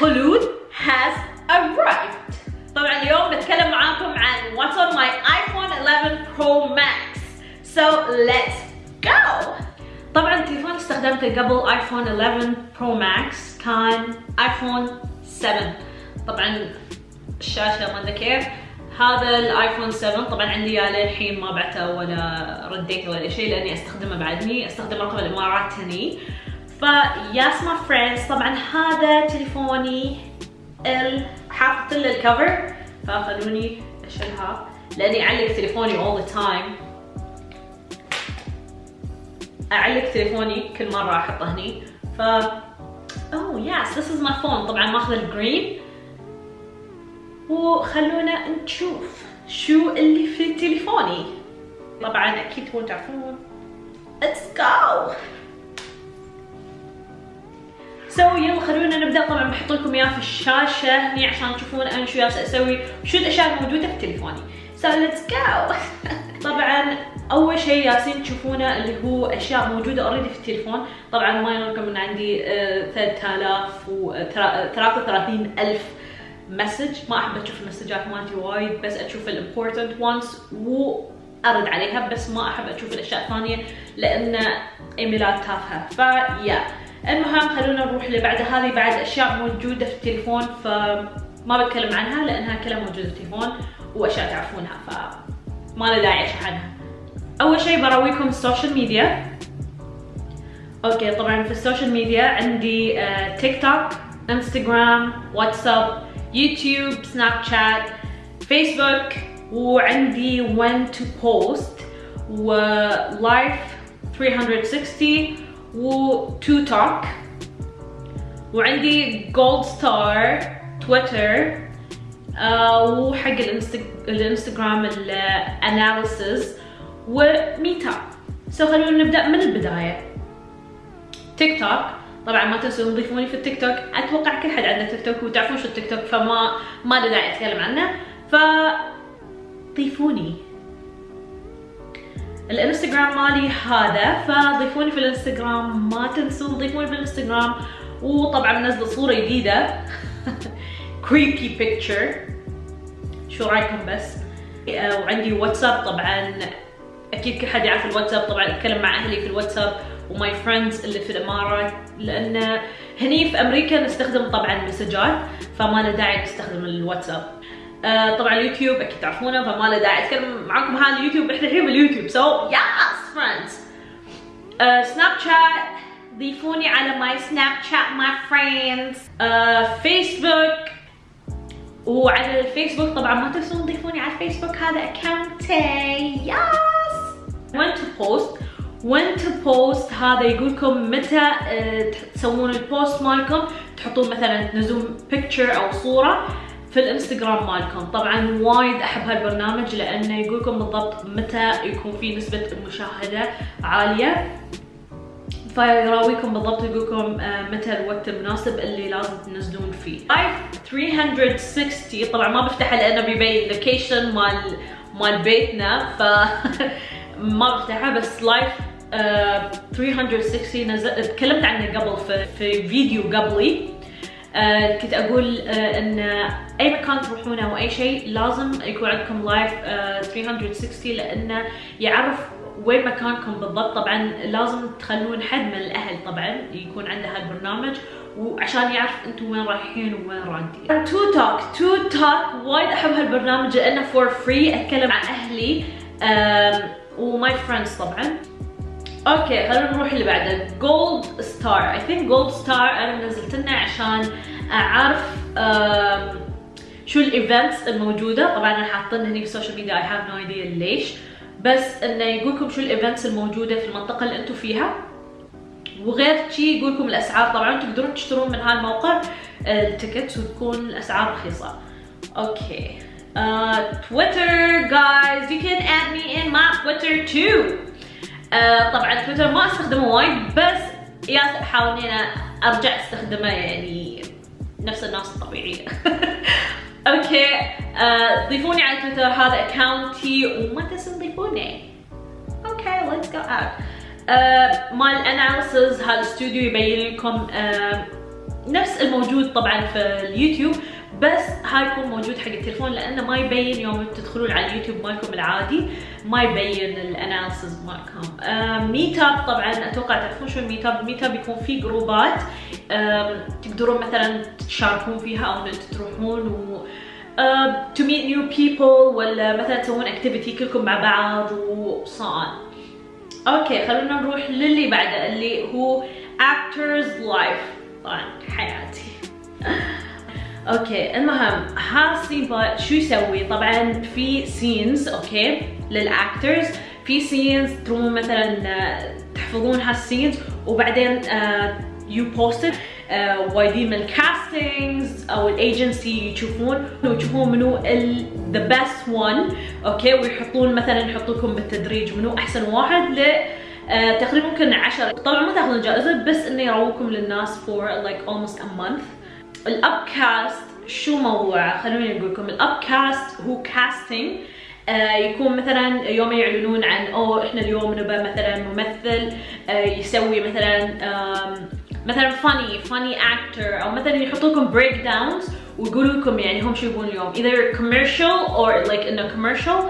خلود has arrived. طبعا اليوم بتكلم معاكم عن what's on my iPhone 11 Pro Max. So let's go. طبعا التليفون استخدمته قبل ايفون 11 برو ماكس كان ايفون 7 طبعا الشاشة ما كيف. هذا الايفون 7 طبعا عندي إياه للحين ما بعته ولا رديته ولا شيء لأني أستخدمه بعدني. أستخدم رقم الإمارات هني. ف yes my friends طبعا هذا تليفوني حاطط له الكفر فخلوني أشيلها لأني أعلق تليفوني all the time. أعلق تليفوني كل مرة أحطه هني. ف oh yes this is my phone طبعا ماخذ ال green وخلونا نشوف شو اللي في تليفوني. طبعا أكيد تبون تعرفون. Let's go! so يلا خلونا نبدأ. طبعا بحط لكم إياه في الشاشة هني عشان تشوفون أنا شو جالسة أسوي. وشو الاشياء الموجوده في تليفوني. so let's go طبعا أول شيء يالسين تشوفونه اللي هو أشياء موجودة already في التليفون. طبعا ما عليكم ان عندي 3000 و 33 ألف message ما أحب أشوف ال messageات مالتي وايد بس أشوف ال important ones وارد عليها بس ما أحب أشوف الأشياء الثانية لأن إيميلات تافهة. ف yeah المهم خلونا نروح اللي بعد هذه بعد أشياء موجودة في التليفون فما بتكلم عنها لأنها كلها موجودة في التليفون وأشياء تعرفونها فما له داعي اشرح عنها. أول شيء براويكم ال social media okay طبعا في ال social media عندي تيك توك انستغرام واتساب يوتيوب سناب شات فيسبوك وعندي When to Post ولايف 360 وتو توك وعندي جولد ستار تويتر وحق الانستغرام ال analysis وميت اب so خلونا نبدأ من البداية. تيك توك طبعا ما تنسوا تضيفوني في التيك توك. أتوقع كل حد عنده تيك توك وتعرفون شو التيك توك فما ما له داعي أتكلم عنه. ف ضيفوني. الانستغرام مالي هذا فضيفوني في الانستغرام ما تنسوا تضيفوني في الانستغرام. وطبعا منزله صورة جديدة. Creepy picture. شو رأيكم بس؟ وعندي واتساب طبعا. أكيد كل حد يعرف الواتساب طبعا أتكلم مع أهلي في الواتساب و my friends اللي في الامارات لأن هني في أمريكا نستخدم طبعا مسجات فما له داعي نستخدم الواتساب. آه طبعا اليوتيوب أكيد تعرفونه فما له داعي أتكلم معاكم هذا اليوتيوب إحنا الحين باليوتيوب. so yes friends سناب شات ضيفوني على my سناب شات my friends فيسبوك وعلى الفيسبوك طبعا ما تنسون تضيفوني على الفيسبوك هذا accountي yes When to Post When to Post هذا يقولكم متى تسوون ال post مالكم. تحطون مثلا تنزلون picture أو صورة. في الانستغرام مالكم. طبعا وايد أحب هالبرنامج لأنه يقولكم بالضبط متى يكون في نسبة المشاهده عالية. فيراويكم بالضبط يقولكم متى الوقت المناسب اللي لازم تنزلون فيه. لايف 360 طبعا ما بفتحها لأنه بيبين location مال مال بيتنا ف ما بفتحها بس لايف 360 نزل تكلمت عنه قبل في, في فيديو قبلي. uh, كنت أقول uh, إن أي مكان تروحونه أو أي شيء لازم يكون عندكم لايف uh, 360 لأنه يعرف وين مكانكم بالضبط. طبعا لازم تخلون حد من الأهل طبعا يكون عنده هالبرنامج وعشان يعرف أنتم وين رايحين وين رادين تو توك تو توك وايد أحب هالبرنامج لأنه for free أتكلم مع أهلي و my friends طبعا. okay خلينا نروح اللي بعده. جولد ستار I think جولد ستار أنا نزلته هنا عشان أعرف شو ال events الموجودة. طبعا أنا حاطين هني في ال social media I have no idea ليش. بس إنه يقولكم شو ال events الموجودة في المنطقة اللي أنتم فيها. وغير شي يقول لكم الأسعار. طبعا تقدرون تشترون من هالموقع ال tickets وتكون الأسعار رخيصة. okay. تويتر guys you can add me on my تويتر too طبعا تويتر ما أستخدمه وايد بس yes احاول إني أرجع أستخدمه يعني نفس الناس الطبيعية. okay uh, ضيفوني على تويتر هذا accountي وما تنسون تضيفوني okay let's go اوت مال analysis هذا الاستوديو يبين لكم uh, نفس الموجود طبعا في اليوتيوب. بس هاي يكون موجود حق التليفون لأنه ما يبين يوم تدخلون على اليوتيوب مالكم العادي ما يبين ال analysis مالكم. ميت اب طبعا أتوقع تعرفون شو الميت اب الميت اب يكون فيه groupات تقدرون مثلا تشاركون فيها أو ان تروحون و to meet new people ولا مثلا تسوون activity كلكم مع بعض و so on. okay خلونا نروح للي بعده اللي هو actors life. طبعا حياتي أوكي المهم هالسين شو يسوي؟ طبعا في سينز أوكي للاكترز في سينز تروحون مثلا تحفظون هالسينز وبعدين يو بوست وايدين من الكاستنجز أو الايجنسي يشوفون ويشوفون منو ذا بيست وان أوكي ويحطون مثلا يحطوا لكم بالتدريج منو أحسن واحد ل uh, تقريبا ممكن 10 طبعا ما تاخذون جائزة بس إنه يروكم للناس for like almost a month. الاب كاست شو موضوعه خلوني أقول لكم الاب كاست هو casting آه يكون مثلا يوم يعلنون عن أو إحنا اليوم نبى مثلا ممثل آه يسوي مثلا مثلا funny funny actor أو مثلا يحطوا لكم breakdowns ويقولوا لكم يعني هم شو يبون اليوم. Either commercial or like انه commercial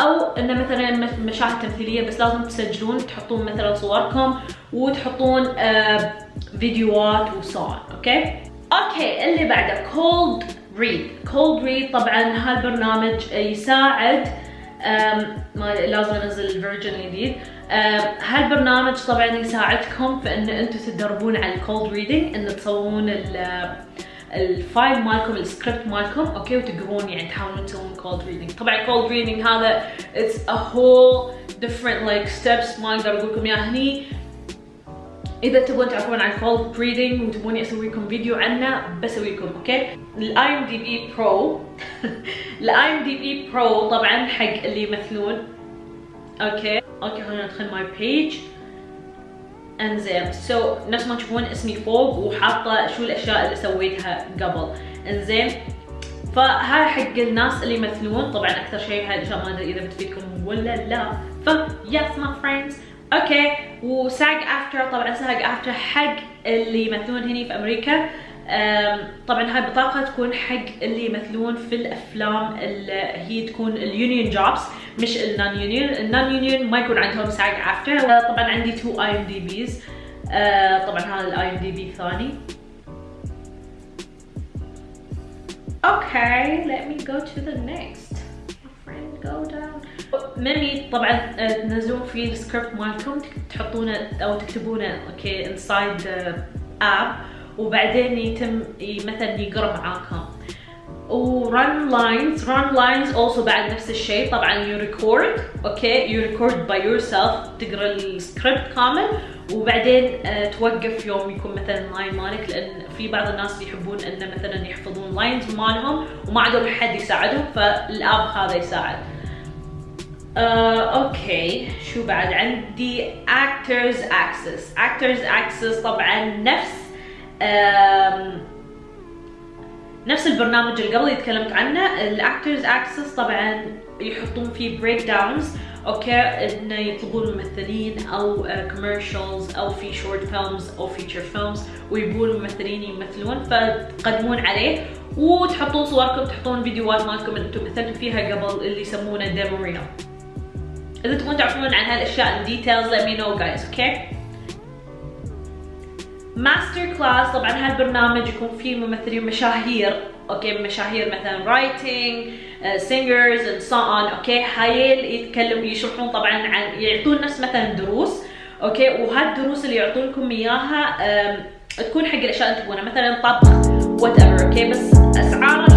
أو انه مثلا مشاهد تمثيلية بس لازم تسجلون تحطون مثلا صوركم وتحطون آه فيديوهات وصور. okay okay اللي بعده cold read cold read طبعا هالبرنامج يساعد ما لازم أنزل ال version الجديد هالبرنامج طبعا يساعدكم في إن أنتم تدربون على ال cold reading إن تصورون ال file مالكم السكريبت مالكم okay وتقرون يعني تحاولون تسوون cold reading طبعا cold reading هذا it's a whole different like steps. ما أقدر أقول لكم إياها هني. إذا تبون تعرفون عن cold reading وتبوني أسوي لكم فيديو عنه بسوي لكم أوكي الاي ام دي بي برو الاي ام دي بي برو طبعا حق اللي يمثلون. okay؟ okay خلينا ندخل my page إنزين so so, نفس ما تشوفون اسمي فوق وحاطة شو الأشياء اللي سويتها قبل. إنزين فهاي حق الناس اللي يمثلون. طبعا أكثر شيء هاي الاشياء ما أدري إذا بتفيدكم ولا لا. ف yes my friends okay و SAG-AFTRA طبعا SAG-AFTRA حق اللي يمثلون هني في أمريكا. طبعا هاي بطاقة تكون حق اللي يمثلون في الأفلام اللي هي تكون ال union jobs مش ال non-union ال non-union ما يكون عندهم SAG-AFTRA طبعا عندي two IMDbs طبعا هذا ال IMDb الثاني Okay, let me go to the next. ميمي طبعا تنزلون فيه السكريبت مالكم تحطونه أو تكتبونه okay inside app وبعدين يتم مثلا يقرأ معاكم. و Run Lines Run Lines also بعد نفس الشيء. طبعا you record okay you record by yourself تقرأ السكريبت كامل. وبعدين uh, توقف يوم يكون مثلا line مالك لأن في بعض الناس يحبون إنه مثلا يحفظون lines مالهم وما عندهم حد يساعدهم فال app هذا يساعد. Uh, okay. شو بعد؟ عندي actors access. Actors access طبعا نفس نفس البرنامج اللي قبل تكلمت عنه. ال Actors Access طبعا يحطون فيه breakdowns okay إنه يطلبون ممثلين أو commercials أو في short films أو feature films ويبون ممثلين يمثلون فتقدمون عليه. وتحطون صوركم تحطون فيديوهات مالكم أنتم مثلتوا فيها قبل اللي يسمونه demo reel إذا تبون تعرفون عن هالأشياء ال details let me know guys okay? MasterClass طبعا هالبرنامج يكون فيه ممثلين مشاهير okay مشاهير مثلا writing singers and so on okay هايل يتكلم يشرحون طبعا عن يعطون نفس مثلا دروس okay وهالدروس اللي يعطون لكم اياها تكون حق الأشياء اللي تبونها مثلا طبخ whatever okay بس اسعارها